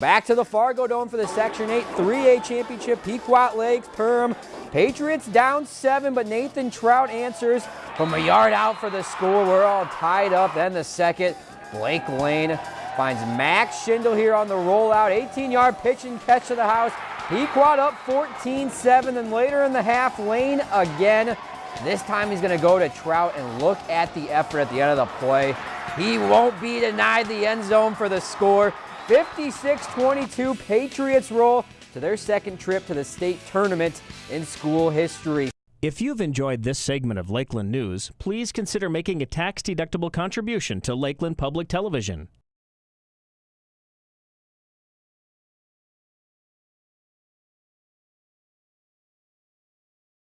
Back to the Fargodome for the Section 8 3A Championship. Pequot Lakes, Perham. Patriots down seven, but Nathan Trout answers from a yard out for the score. We're all tied up. Then the second, Blake Lane finds Max Schindel here on the rollout. 18-yard pitch and catch to the house. Pequot up 14-7, and later in the half, Lane again. This time he's going to go to Trout and look at the effort at the end of the play. He won't be denied the end zone for the score. 56-22 Patriots roll to their second trip to the state tournament in school history. If you've enjoyed this segment of Lakeland News, please consider making a tax-deductible contribution to Lakeland Public Television.